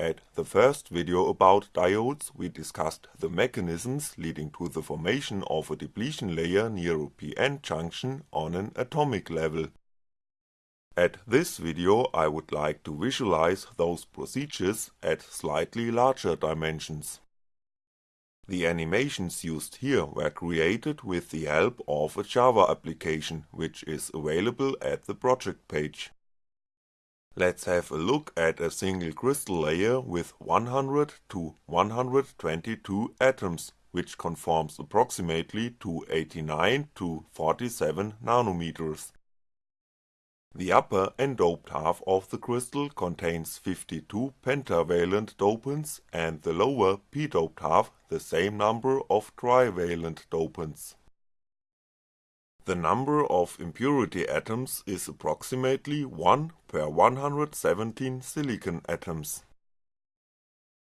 at the first video about diodes we discussed the mechanisms leading to the formation of a depletion layer near a p-n junction on an atomic level. At this video I would like to visualize those procedures at slightly larger dimensions. The animations used here were created with the help of a Java application which is available at the project page. Let's have a look at a single crystal layer with 100 to 122 atoms, which conforms approximately to 89 to 47 nanometers. The upper n-doped half of the crystal contains 52 pentavalent dopants and the lower p-doped half the same number of trivalent dopants. The number of impurity atoms is approximately 1 per 117 silicon atoms.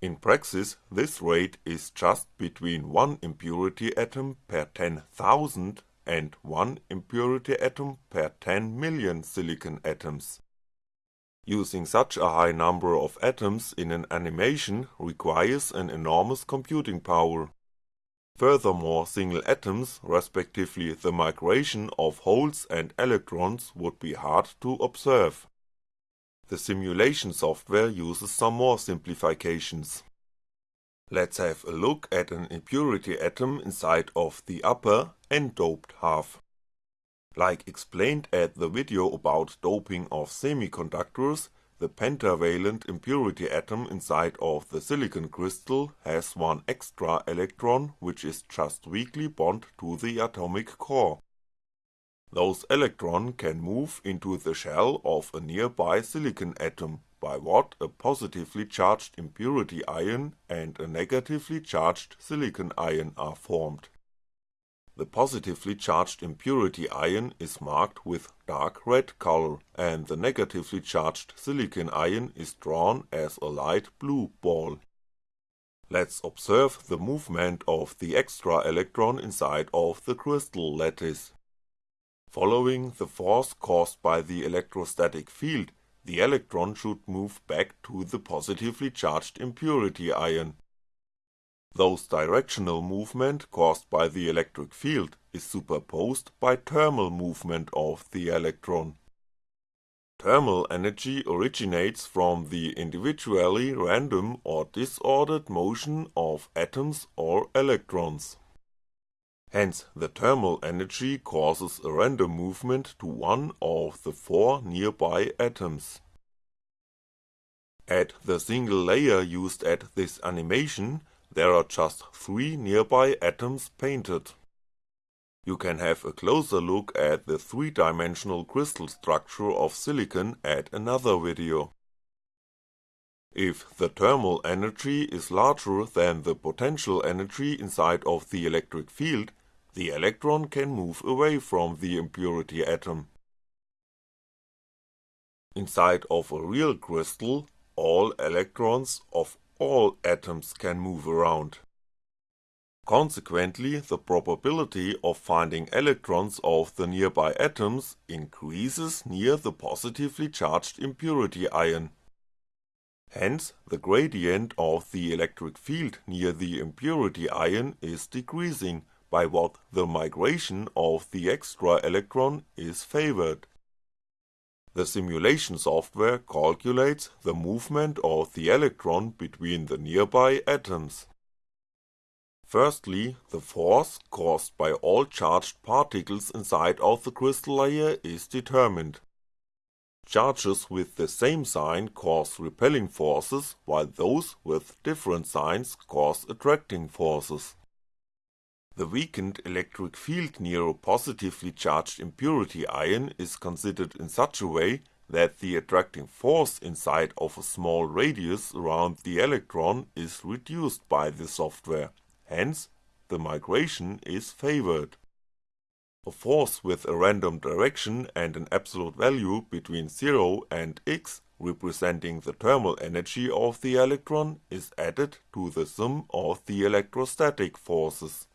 In praxis, this rate is just between 1 impurity atom per 10,000 and 1 impurity atom per 10 million silicon atoms. Using such a high number of atoms in an animation requires an enormous computing power. Furthermore single atoms, respectively the migration of holes and electrons would be hard to observe. The simulation software uses some more simplifications. Let's have a look at an impurity atom inside of the upper n-doped half. Like explained at the video about doping of semiconductors, the pentavalent impurity atom inside of the silicon crystal has one extra electron which is just weakly bond to the atomic core. Those electron can move into the shell of a nearby silicon atom by what a positively charged impurity ion and a negatively charged silicon ion are formed. The positively charged impurity ion is marked with dark red color and the negatively charged silicon ion is drawn as a light blue ball. Let's observe the movement of the extra electron inside of the crystal lattice. Following the force caused by the electrostatic field, the electron should move back to the positively charged impurity ion. Those directional movement caused by the electric field is superposed by thermal movement of the electron. Thermal energy originates from the individually random or disordered motion of atoms or electrons. Hence the thermal energy causes a random movement to one of the four nearby atoms. At the single layer used at this animation, there are just three nearby atoms painted. You can have a closer look at the three-dimensional crystal structure of silicon at another video. If the thermal energy is larger than the potential energy inside of the electric field, the electron can move away from the impurity atom. Inside of a real crystal, all electrons of all atoms can move around. Consequently, the probability of finding electrons of the nearby atoms increases near the positively charged impurity ion. Hence, the gradient of the electric field near the impurity ion is decreasing by what the migration of the extra electron is favored. The simulation software calculates the movement of the electron between the nearby atoms. Firstly, the force caused by all charged particles inside of the crystal layer is determined. Charges with the same sign cause repelling forces, while those with different signs cause attracting forces. The weakened electric field near a positively charged impurity ion is considered in such a way that the attracting force inside of a small radius around the electron is reduced by the software, hence the migration is favored. A force with a random direction and an absolute value between 0 and x representing the thermal energy of the electron is added to the sum of the electrostatic forces.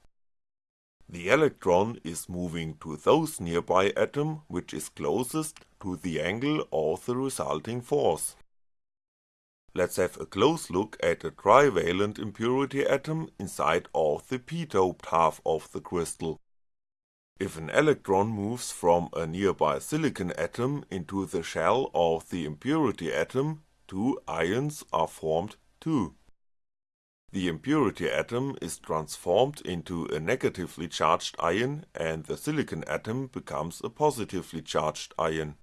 The electron is moving to those nearby atom which is closest to the angle of the resulting force. let's have a close look at a trivalent impurity atom inside of the p-doped half of the crystal. If an electron moves from a nearby silicon atom into the shell of the impurity atom, two ions are formed too. The impurity atom is transformed into a negatively charged ion and the silicon atom becomes a positively charged ion.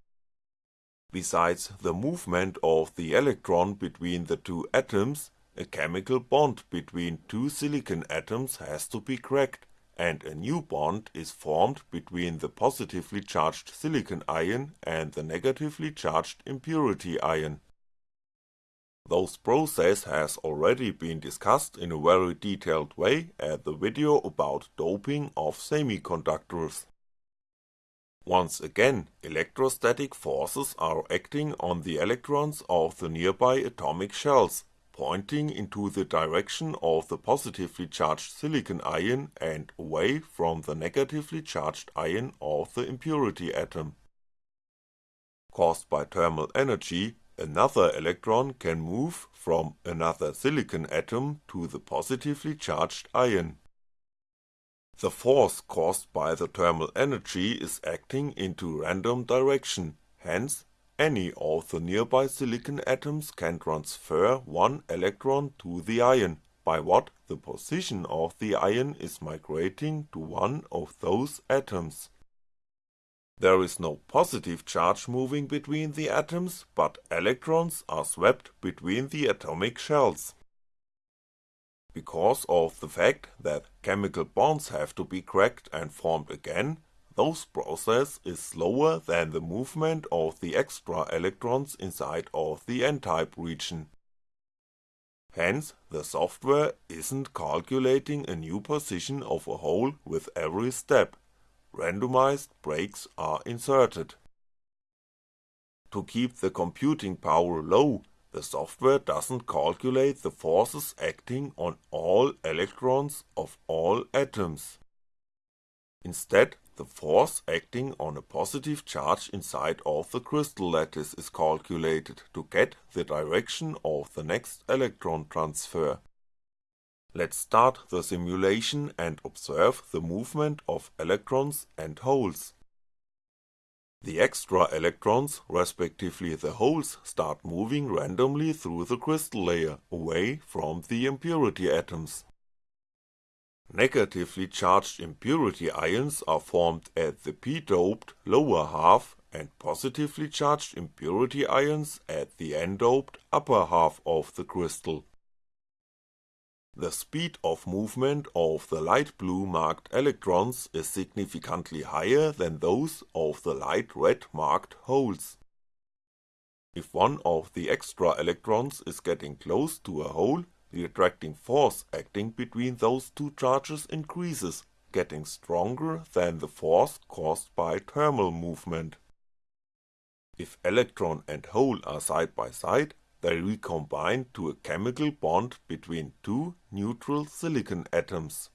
Besides the movement of the electron between the two atoms, a chemical bond between two silicon atoms has to be cracked, and a new bond is formed between the positively charged silicon ion and the negatively charged impurity ion. Those process has already been discussed in a very detailed way at the video about doping of semiconductors. Once again, electrostatic forces are acting on the electrons of the nearby atomic shells, pointing into the direction of the positively charged silicon ion and away from the negatively charged ion of the impurity atom. Caused by thermal energy, another electron can move from another silicon atom to the positively charged ion. The force caused by the thermal energy is acting into random direction, hence any of the nearby silicon atoms can transfer one electron to the ion, by what the position of the ion is migrating to one of those atoms. There is no positive charge moving between the atoms, but electrons are swept between the atomic shells because of the fact that chemical bonds have to be cracked and formed again, those process is slower than the movement of the extra electrons inside of the n-type region. Hence, the software isn't calculating a new position of a hole with every step, randomized breaks are inserted. To keep the computing power low the software doesn't calculate the forces acting on all electrons of all atoms. Instead, the force acting on a positive charge inside of the crystal lattice is calculated to get the direction of the next electron transfer. Let's start the simulation and observe the movement of electrons and holes. The extra electrons, respectively the holes, start moving randomly through the crystal layer, away from the impurity atoms. Negatively charged impurity ions are formed at the p-doped lower half and positively charged impurity ions at the n-doped upper half of the crystal. The speed of movement of the light blue marked electrons is significantly higher than those of the light red marked holes. If one of the extra electrons is getting close to a hole, the attracting force acting between those two charges increases, getting stronger than the force caused by thermal movement. If electron and hole are side by side, they recombine to a chemical bond between two neutral silicon atoms.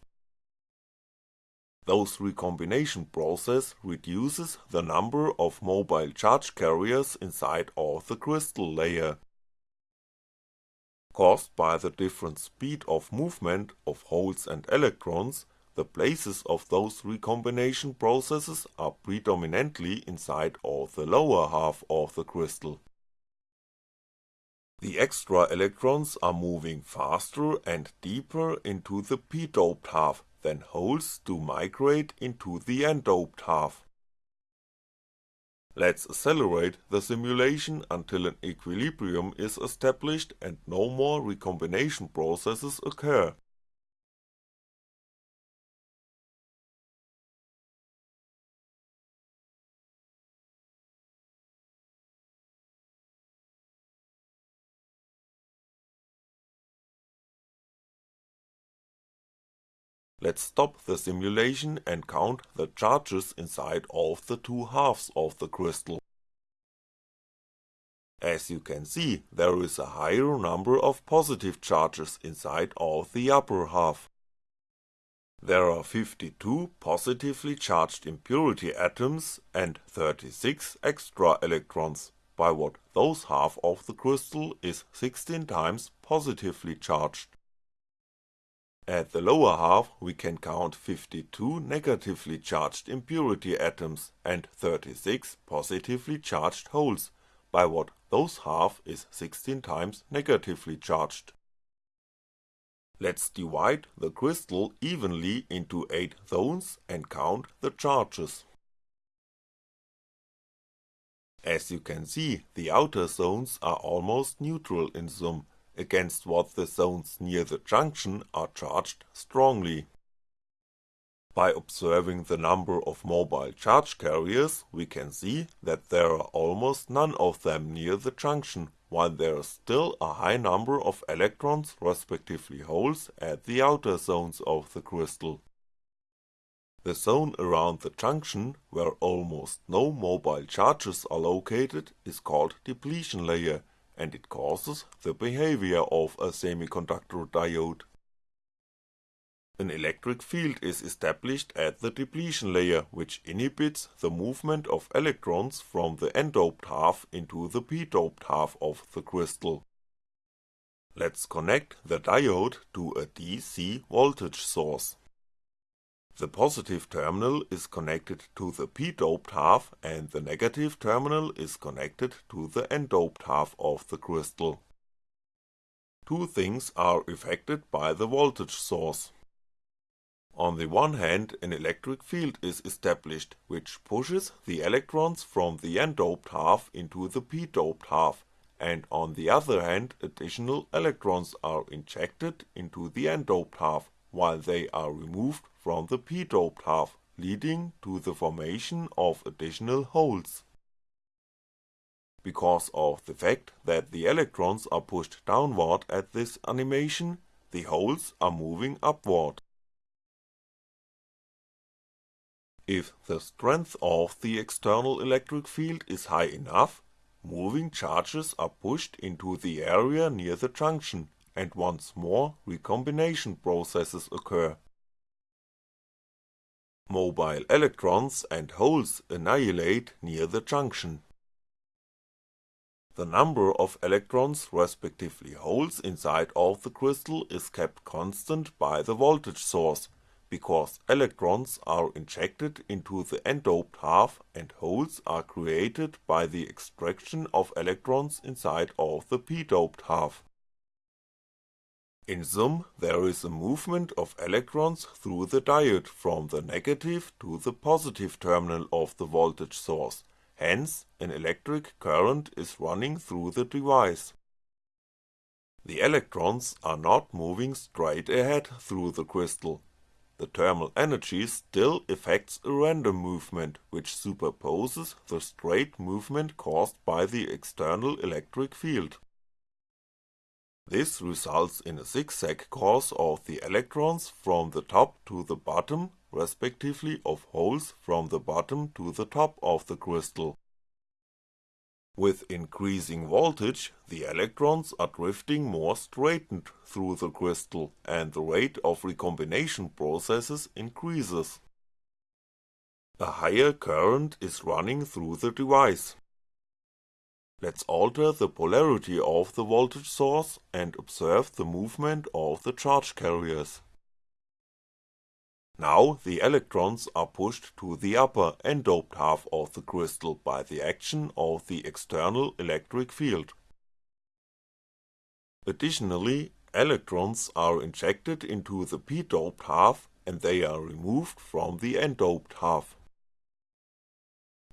Those recombination process reduces the number of mobile charge carriers inside of the crystal layer. Caused by the different speed of movement of holes and electrons, the places of those recombination processes are predominantly inside of the lower half of the crystal. The extra electrons are moving faster and deeper into the p-doped half than holes do migrate into the n-doped half. Let's accelerate the simulation until an equilibrium is established and no more recombination processes occur. Let's stop the simulation and count the charges inside of the two halves of the crystal. As you can see, there is a higher number of positive charges inside of the upper half. There are 52 positively charged impurity atoms and 36 extra electrons, by what those half of the crystal is 16 times positively charged. At the lower half we can count 52 negatively charged impurity atoms and 36 positively charged holes, by what those half is 16 times negatively charged. Let's divide the crystal evenly into 8 zones and count the charges. As you can see, the outer zones are almost neutral in sum, against what the zones near the junction are charged strongly. By observing the number of mobile charge carriers, we can see that there are almost none of them near the junction, while there is still a high number of electrons respectively holes at the outer zones of the crystal. The zone around the junction, where almost no mobile charges are located, is called depletion layer, and it causes the behavior of a semiconductor diode. An electric field is established at the depletion layer which inhibits the movement of electrons from the n-doped half into the p-doped half of the crystal. Let's connect the diode to a DC voltage source. The positive terminal is connected to the p-doped half and the negative terminal is connected to the n-doped half of the crystal. Two things are affected by the voltage source. On the one hand an electric field is established which pushes the electrons from the n-doped half into the p-doped half, and on the other hand additional electrons are injected into the n-doped half, while they are removed from the p-doped half, leading to the formation of additional holes. Because of the fact that the electrons are pushed downward at this animation, the holes are moving upward. If the strength of the external electric field is high enough, moving charges are pushed into the area near the junction and once more recombination processes occur. Mobile electrons and holes annihilate near the junction. The number of electrons respectively holes inside of the crystal is kept constant by the voltage source because electrons are injected into the n-doped half and holes are created by the extraction of electrons inside of the p-doped half. In sum, there is a movement of electrons through the diode from the negative to the positive terminal of the voltage source, hence an electric current is running through the device. The electrons are not moving straight ahead through the crystal, the thermal energy still effects a random movement which superposes the straight movement caused by the external electric field. This results in a zigzag course of the electrons from the top to the bottom respectively of holes from the bottom to the top of the crystal. With increasing voltage, the electrons are drifting more straightened through the crystal and the rate of recombination processes increases. A higher current is running through the device. Let's alter the polarity of the voltage source and observe the movement of the charge carriers. Now the electrons are pushed to the upper n-doped half of the crystal by the action of the external electric field. Additionally, electrons are injected into the p-doped half and they are removed from the n-doped half.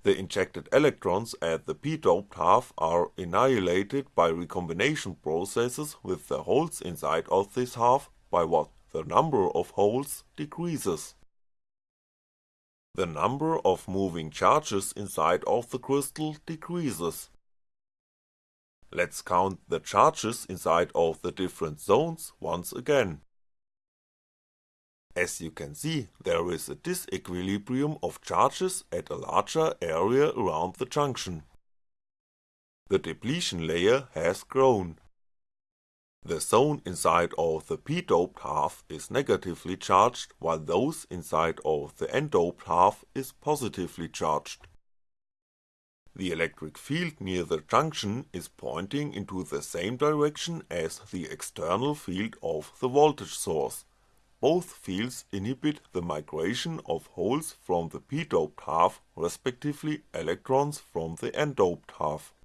The injected electrons at the p-doped half are annihilated by recombination processes with the holes inside of this half by what the number of holes decreases. The number of moving charges inside of the crystal decreases. Let's count the charges inside of the different zones once again. As you can see, there is a disequilibrium of charges at a larger area around the junction. The depletion layer has grown. The zone inside of the p-doped half is negatively charged while those inside of the n-doped half is positively charged. The electric field near the junction is pointing into the same direction as the external field of the voltage source. Both fields inhibit the migration of holes from the p-doped half, respectively electrons from the n-doped half.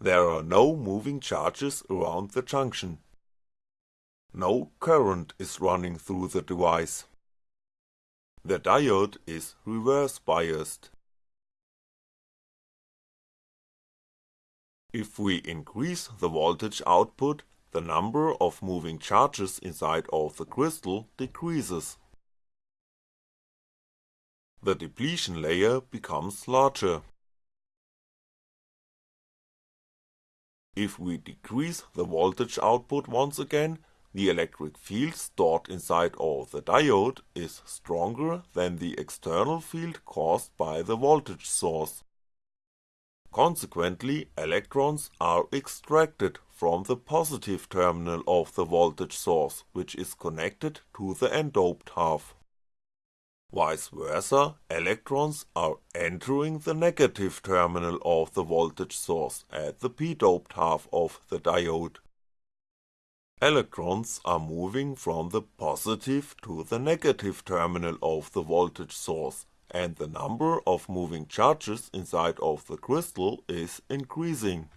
There are no moving charges around the junction. No current is running through the device. The diode is reverse biased. If we increase the voltage output, the number of moving charges inside of the crystal decreases. The depletion layer becomes larger. If we decrease the voltage output once again, the electric field stored inside of the diode is stronger than the external field caused by the voltage source. Consequently, electrons are extracted from the positive terminal of the voltage source, which is connected to the n-doped half. Vice versa, electrons are entering the negative terminal of the voltage source at the p-doped half of the diode. Electrons are moving from the positive to the negative terminal of the voltage source, and the number of moving charges inside of the crystal is increasing.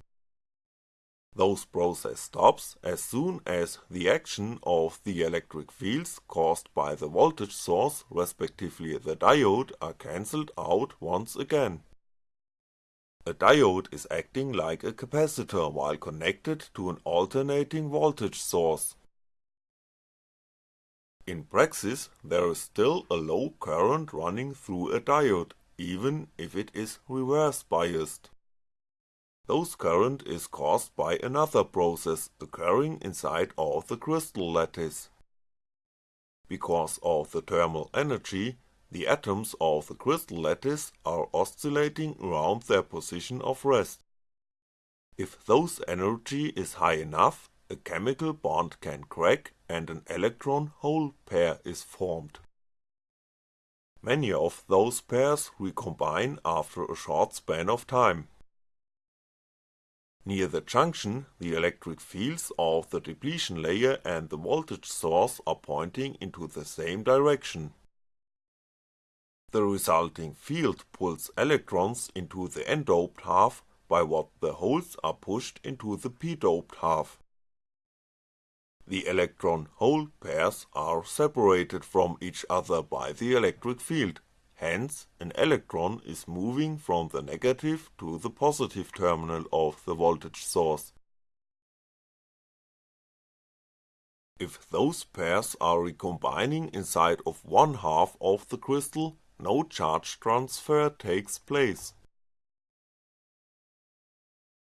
Those process stops as soon as the action of the electric fields caused by the voltage source respectively the diode are cancelled out once again. A diode is acting like a capacitor while connected to an alternating voltage source. In praxis, there is still a low current running through a diode, even if it is reverse biased. Those current is caused by another process occurring inside of the crystal lattice. Because of the thermal energy, the atoms of the crystal lattice are oscillating around their position of rest. If those energy is high enough, a chemical bond can crack and an electron-hole pair is formed. Many of those pairs recombine after a short span of time. Near the junction, the electric fields of the depletion layer and the voltage source are pointing into the same direction. The resulting field pulls electrons into the n-doped half by what the holes are pushed into the p-doped half. The electron-hole pairs are separated from each other by the electric field, hence an electron is moving from the negative to the positive terminal of the voltage source. If those pairs are recombining inside of one half of the crystal, no charge transfer takes place.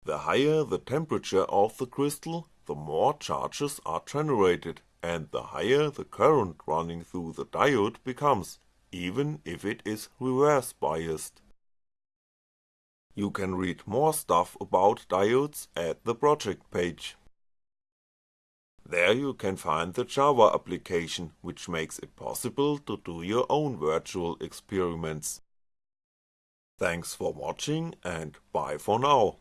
The higher the temperature of the crystal, the more charges are generated and the higher the current running through the diode becomes, even if it is reverse biased. You can read more stuff about diodes at the project page. There you can find the Java application, which makes it possible to do your own virtual experiments. Thanks for watching and bye for now.